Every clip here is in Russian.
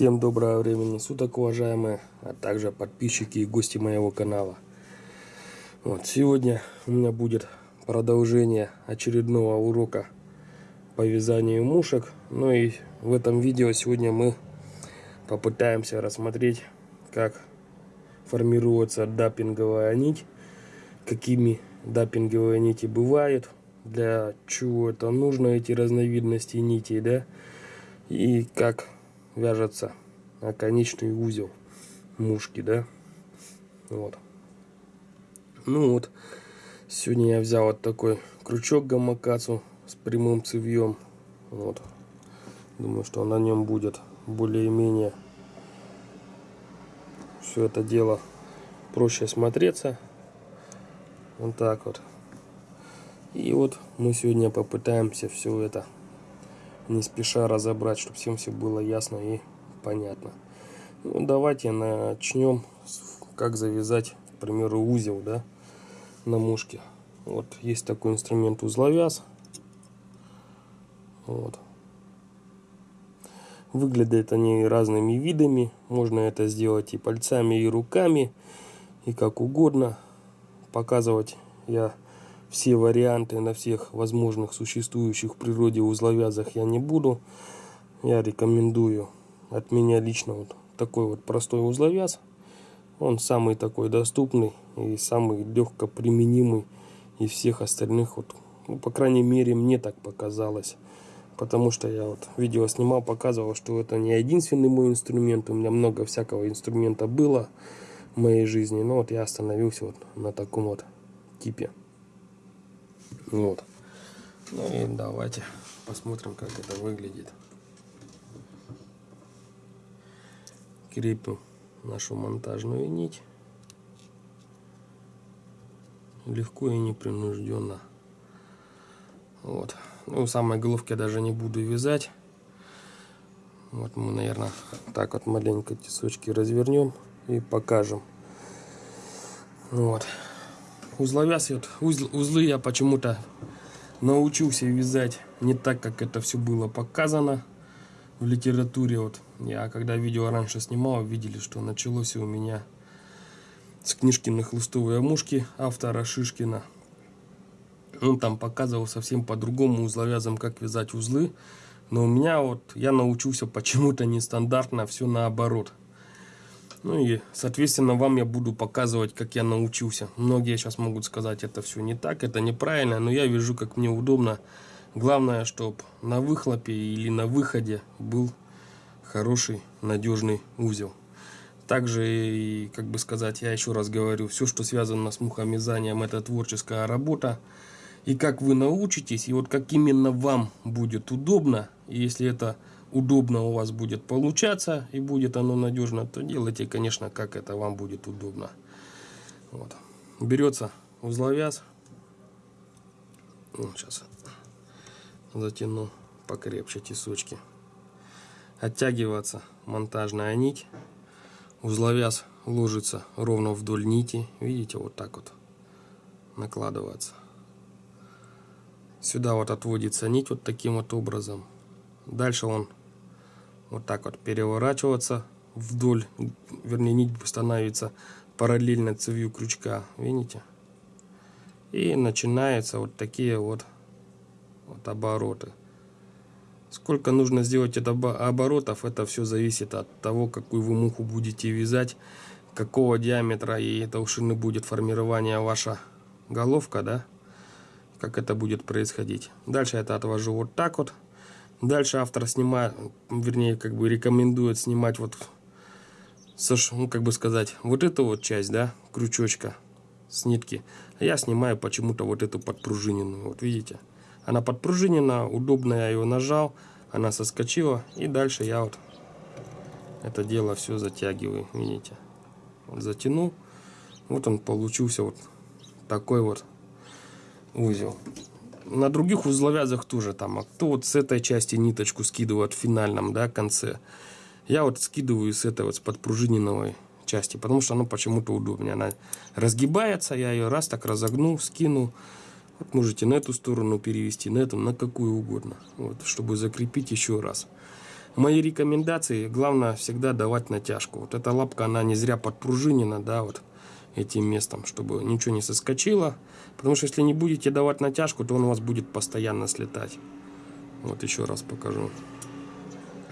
Всем доброго времени суток, уважаемые, а также подписчики и гости моего канала. Вот, сегодня у меня будет продолжение очередного урока по вязанию мушек. Ну и в этом видео сегодня мы попытаемся рассмотреть, как формируется даппинговая нить, какими даппинговые нити бывают, для чего это нужно, эти разновидности нитей, да, и как вяжется оконечный узел мушки, да. Вот. Ну вот, сегодня я взял вот такой крючок гамакацу с прямым цевьем. Вот. Думаю, что на нем будет более-менее все это дело проще смотреться. Вот так вот. И вот мы сегодня попытаемся все это не спеша разобрать, чтобы всем все было ясно и понятно. Ну, давайте начнем как завязать, к примеру, узел, да, на мушке. Вот есть такой инструмент узловяз. Вот. Выглядят они разными видами. Можно это сделать и пальцами, и руками, и как угодно. Показывать я все варианты на всех возможных существующих в природе узловязах я не буду. Я рекомендую от меня лично вот такой вот простой узловяз. Он самый такой доступный и самый легко применимый из всех остальных. Вот, ну, по крайней мере, мне так показалось. Потому что я вот видео снимал, показывал, что это не единственный мой инструмент. У меня много всякого инструмента было в моей жизни. Но вот я остановился вот на таком вот типе. Вот. Ну и давайте посмотрим, как это выглядит. Крепим нашу монтажную нить. Легко и непринужденно. Вот. Ну, самой головки даже не буду вязать. Вот мы, наверное, так вот маленько тесочки развернем и покажем. Вот узловяз, вот, узл, узлы я почему-то научился вязать не так, как это все было показано в литературе. Вот я когда видео раньше снимал, видели, что началось у меня с книжки на хлыстовые мушки автора Шишкина. Он там показывал совсем по-другому узловязом, как вязать узлы. Но у меня вот, я научился почему-то нестандартно, все наоборот. Ну и, соответственно, вам я буду показывать, как я научился. Многие сейчас могут сказать, это все не так, это неправильно, но я вижу, как мне удобно. Главное, чтобы на выхлопе или на выходе был хороший, надежный узел. Также, и, как бы сказать, я еще раз говорю, все, что связано с мухомязанием, это творческая работа. И как вы научитесь, и вот как именно вам будет удобно, если это удобно у вас будет получаться и будет оно надежно, то делайте, конечно, как это вам будет удобно. Вот. Берется узловяз. Вот сейчас затяну покрепче тесочки. Оттягиваться монтажная нить. Узловяз ложится ровно вдоль нити. Видите, вот так вот накладываться. Сюда вот отводится нить вот таким вот образом. Дальше он вот так вот переворачиваться вдоль, вернее нить становится параллельно цевью крючка, видите? И начинаются вот такие вот, вот обороты. Сколько нужно сделать это оборотов, это все зависит от того, какую вы муху будете вязать, какого диаметра и толщины будет формирование ваша головка, да, как это будет происходить. Дальше это отвожу вот так вот. Дальше автор снимает, вернее, как бы рекомендует снимать вот, ну, как бы сказать, вот эту вот часть, да, крючочка с нитки. А я снимаю почему-то вот эту подпружиненную, вот видите. Она подпружинена, удобно я ее нажал, она соскочила. И дальше я вот это дело все затягиваю, видите. Вот затянул, вот он получился вот такой вот узел на других узловязах тоже там, а кто вот с этой части ниточку скидывает в финальном, да, конце. Я вот скидываю с этой вот с подпружиненной части, потому что оно почему-то удобнее. Она разгибается, я ее раз так разогну, скину. Вот можете на эту сторону перевести, на эту, на какую угодно. Вот, чтобы закрепить еще раз. мои рекомендации, главное всегда давать натяжку. Вот эта лапка, она не зря подпружинена, да, вот этим местом, чтобы ничего не соскочило. Потому что если не будете давать натяжку, то он у вас будет постоянно слетать. Вот еще раз покажу.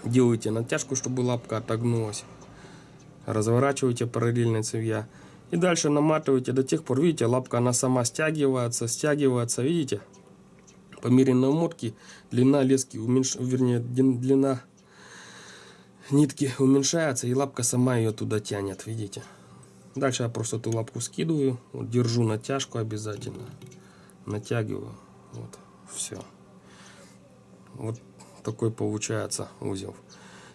Делайте натяжку, чтобы лапка отогнулась. Разворачивайте параллельно цевья. И дальше наматывайте до тех пор, видите, лапка она сама стягивается, стягивается, видите? По мере намотки длина лески, уменьш... вернее, длина нитки уменьшается, и лапка сама ее туда тянет, видите? Дальше я просто эту лапку скидываю, вот, держу натяжку обязательно, натягиваю, вот, все. Вот такой получается узел.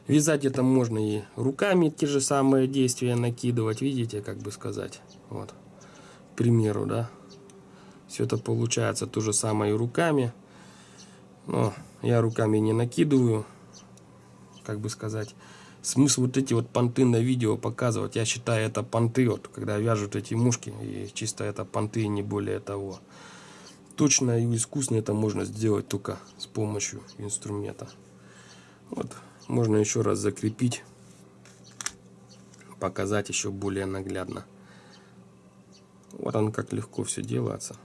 Вязать это можно и руками те же самые действия накидывать, видите, как бы сказать. Вот, к примеру, да. Все это получается то же самое и руками. Но я руками не накидываю, как бы сказать. Смысл вот эти вот понты на видео показывать, я считаю это понты, вот, когда вяжут эти мушки, и чисто это понты, не более того. Точно и искусно это можно сделать только с помощью инструмента. Вот можно еще раз закрепить, показать еще более наглядно. Вот он как легко все делается.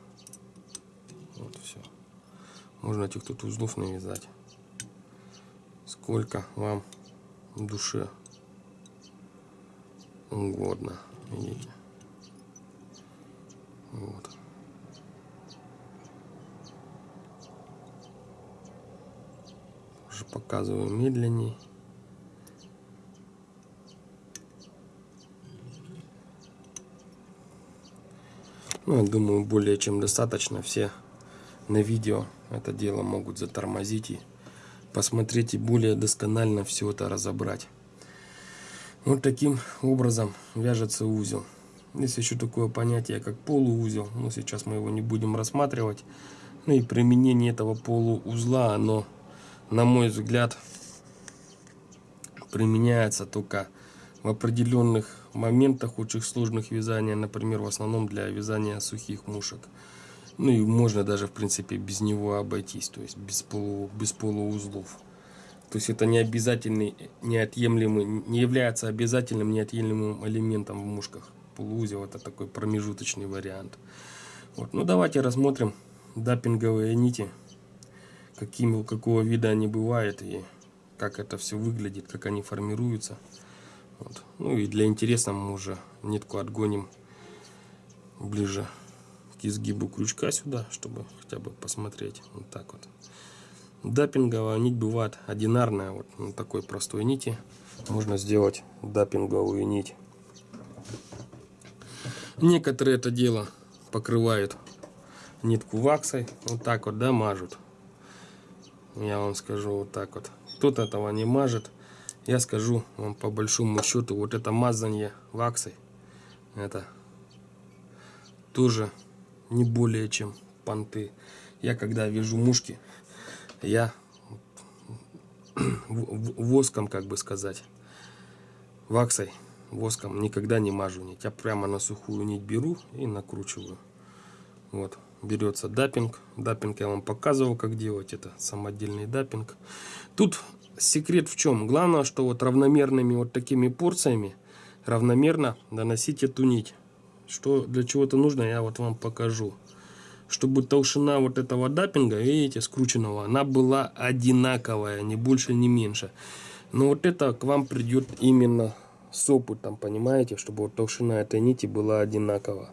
Вот все. Можно этих тут узлов навязать. Сколько вам душе угодно. Видите? Вот. Уже показываю медленней. Ну, я думаю, более чем достаточно. Все на видео это дело могут затормозить и посмотреть и более досконально все это разобрать. Вот таким образом вяжется узел. Есть еще такое понятие, как полуузел. Но сейчас мы его не будем рассматривать. Ну и применение этого полуузла, оно на мой взгляд, применяется только в определенных моментах очень сложных вязания, например, в основном для вязания сухих мушек. Ну и можно даже, в принципе, без него обойтись, то есть без, полу, без полуузлов. То есть это не обязательный, неотъемлемый, не является обязательным неотъемлемым элементом в мушках. Полуузел это такой промежуточный вариант. Вот. Ну давайте рассмотрим даппинговые нити какими, какого вида они бывают и как это все выглядит, как они формируются. Вот. Ну и для интереса мы уже нитку отгоним ближе к изгибу крючка сюда, чтобы хотя бы посмотреть. Вот так вот. Даппинговая нить бывает одинарная, вот на такой простой нити. Можно сделать даппинговую нить. Некоторые это дело покрывают нитку ваксой, вот так вот, да, мажут. Я вам скажу вот так вот. Кто-то этого не мажет. Я скажу вам по большому счету, вот это мазание ваксой, это тоже не более чем понты. Я когда вяжу мушки, я воском, как бы сказать, ваксой, воском никогда не мажу нить. Я прямо на сухую нить беру и накручиваю. Вот берется даппинг. Даппинг я вам показывал, как делать. Это самодельный даппинг. Тут секрет в чем? Главное, что вот равномерными вот такими порциями равномерно наносить эту нить. Что для чего-то нужно, я вот вам покажу. Чтобы толщина вот этого даппинга, видите, скрученного, она была одинаковая, ни больше, ни меньше. Но вот это к вам придет именно с опытом, понимаете, чтобы вот толщина этой нити была одинаковая.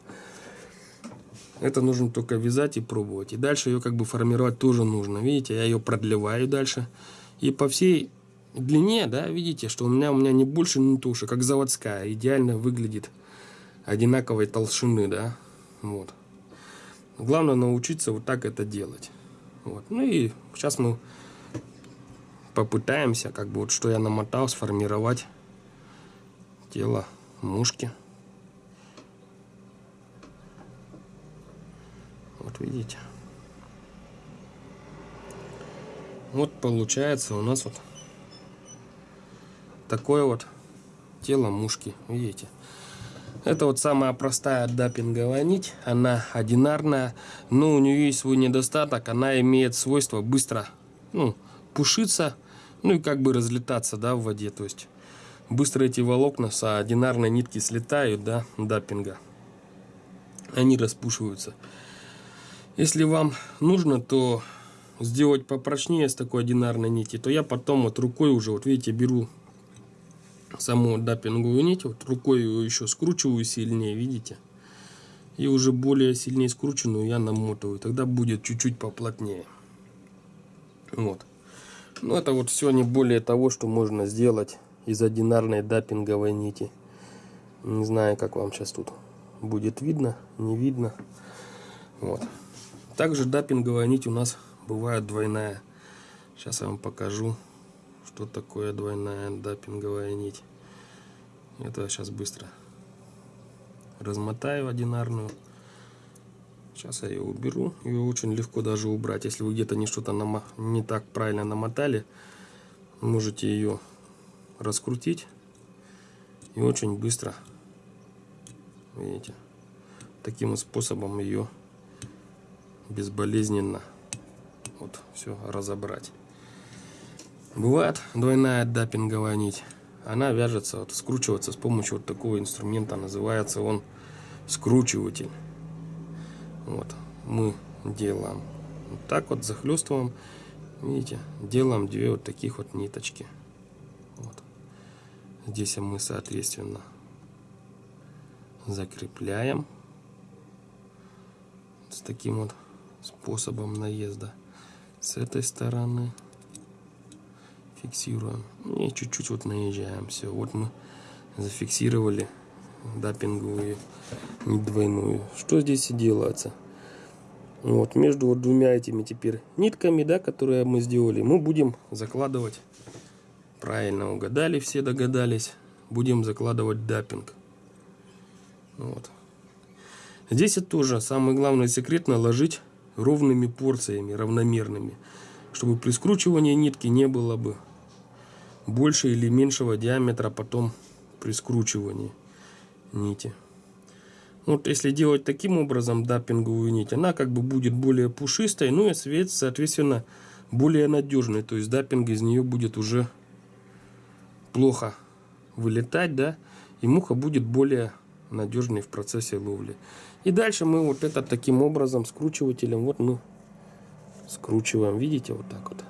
Это нужно только вязать и пробовать. И дальше ее как бы формировать тоже нужно. Видите, я ее продлеваю дальше. И по всей длине, да, видите, что у меня, у меня не больше, не туши, как заводская. Идеально выглядит одинаковой толщины, да. Вот. Главное научиться вот так это делать. Вот. Ну и сейчас мы попытаемся, как бы вот что я намотал, сформировать тело мушки. Вот видите. Вот получается у нас вот такое вот тело мушки. Видите. Это вот самая простая даппинговая нить. Она одинарная, но у нее есть свой недостаток. Она имеет свойство быстро ну, пушиться. Ну и как бы разлетаться, да, в воде. То есть быстро эти волокна с одинарной нитки слетают, да, даппинга. Они распушиваются. Если вам нужно, то сделать попрочнее с такой одинарной нити, то я потом вот рукой уже, вот видите, беру саму даппинговую нить, вот рукой ее еще скручиваю сильнее, видите? И уже более сильнее скрученную я намотываю, тогда будет чуть-чуть поплотнее. Вот. Ну это вот все не более того, что можно сделать из одинарной даппинговой нити. Не знаю, как вам сейчас тут будет видно, не видно. Вот. Также даппинговая нить у нас бывает двойная. Сейчас я вам покажу, что такое двойная даппинговая нить. Это сейчас быстро размотаю одинарную. Сейчас я ее уберу. Ее очень легко даже убрать. Если вы где-то не что-то не так правильно намотали, можете ее раскрутить и очень быстро, видите, таким способом ее безболезненно вот все разобрать. Бывает двойная даппинговая нить. Она вяжется, вот, скручивается с помощью вот такого инструмента. Называется он скручиватель. Вот, мы делаем вот так вот, захлестываем. Видите, делаем две вот таких вот ниточки. Вот. Здесь мы, соответственно, закрепляем с таким вот способом наезда с этой стороны фиксируем и чуть-чуть вот наезжаем все вот мы зафиксировали даппинговую не двойную. Что здесь и делается? Вот между вот двумя этими теперь нитками да которые мы сделали мы будем закладывать правильно угадали все догадались будем закладывать даппинг вот. Здесь это тоже самый главный секрет наложить ровными порциями, равномерными, чтобы при скручивании нитки не было бы больше или меньшего диаметра потом при скручивании нити. Вот если делать таким образом даппинговую нить, она как бы будет более пушистой, ну и соответственно более надежной. То есть даппинг из нее будет уже плохо вылетать, да, и муха будет более надежный в процессе ловли. И дальше мы вот это таким образом скручивателем, вот мы скручиваем, видите, вот так вот.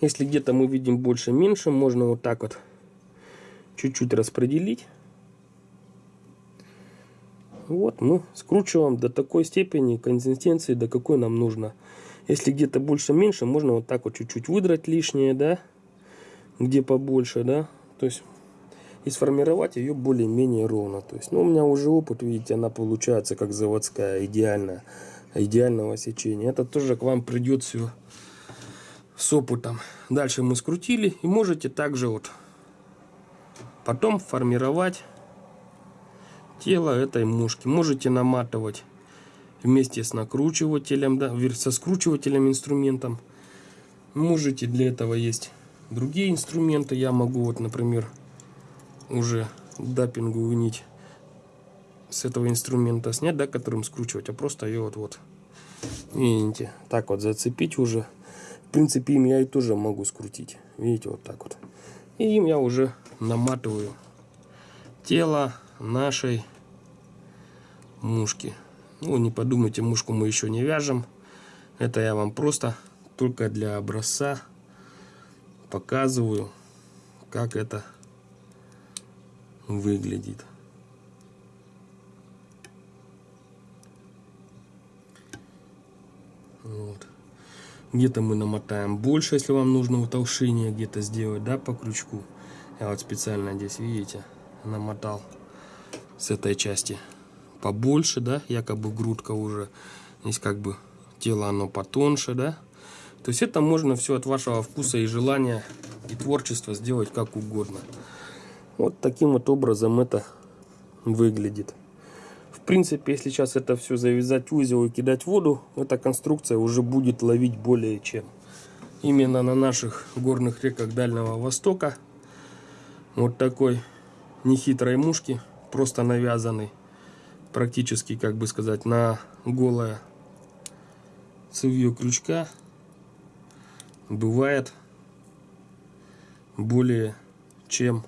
Если где-то мы видим больше-меньше, можно вот так вот чуть-чуть распределить. Вот мы скручиваем до такой степени консистенции, до какой нам нужно. Если где-то больше-меньше, можно вот так вот чуть-чуть выдрать лишнее, да, где побольше, да. То есть и сформировать ее более-менее ровно. То есть, ну, у меня уже опыт, видите, она получается как заводская, идеальная, идеального сечения. Это тоже к вам придет все с опытом. Дальше мы скрутили и можете также вот потом формировать тело этой мушки. Можете наматывать вместе с накручивателем, да, со скручивателем инструментом. Можете для этого есть другие инструменты. Я могу вот, например, уже даппинговую нить с этого инструмента снять, да, которым скручивать, а просто ее вот вот видите, так вот зацепить уже. В принципе, им я и тоже могу скрутить. Видите, вот так вот. И им я уже наматываю тело нашей мушки. Ну, не подумайте, мушку мы еще не вяжем. Это я вам просто только для образца показываю, как это выглядит. Вот. Где-то мы намотаем больше, если вам нужно утолщение где-то сделать, да, по крючку. Я вот специально здесь, видите, намотал с этой части побольше, да, якобы грудка уже. Здесь как бы тело оно потоньше, да. То есть это можно все от вашего вкуса и желания и творчества сделать как угодно. Вот таким вот образом это выглядит. Принципе, если сейчас это все завязать узел и кидать в воду, эта конструкция уже будет ловить более чем. Именно на наших горных реках Дальнего Востока вот такой нехитрой мушки, просто навязанный, практически, как бы сказать, на голое цевье крючка. бывает более чем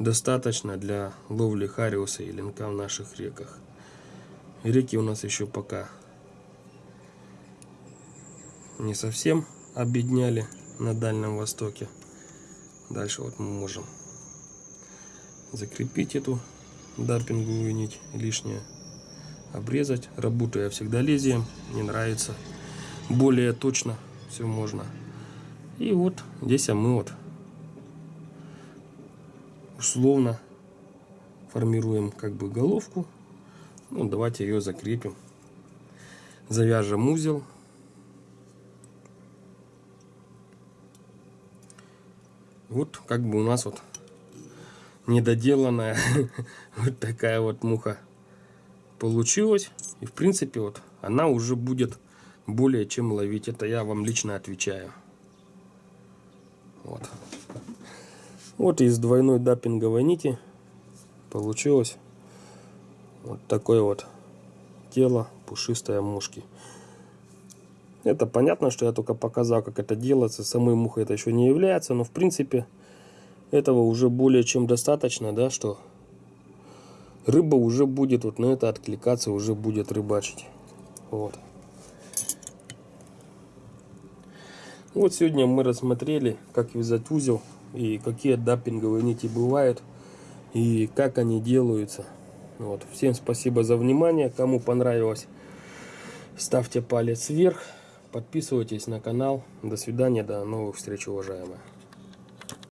достаточно для ловли хариуса и линка в наших реках. Реки у нас еще пока не совсем обедняли на Дальнем Востоке. Дальше вот мы можем закрепить эту даппинговую нить лишнее, обрезать. Работаю я всегда лезвием, не нравится. Более точно все можно. И вот здесь мы вот условно формируем как бы головку. Ну, давайте ее закрепим. Завяжем узел. Вот как бы у нас вот недоделанная вот такая вот муха получилась. И в принципе вот она уже будет более чем ловить. Это я вам лично отвечаю. Вот. Вот из двойной даппинговой нити получилось вот такое вот тело пушистое мушки. Это понятно, что я только показал, как это делается. Самой мухой это еще не является, но в принципе этого уже более чем достаточно, да, что рыба уже будет вот на это откликаться, уже будет рыбачить. Вот. Вот сегодня мы рассмотрели, как вязать узел и какие даппинговые нити бывают и как они делаются. Вот. Всем спасибо за внимание. Кому понравилось, ставьте палец вверх. Подписывайтесь на канал. До свидания, до новых встреч, уважаемые.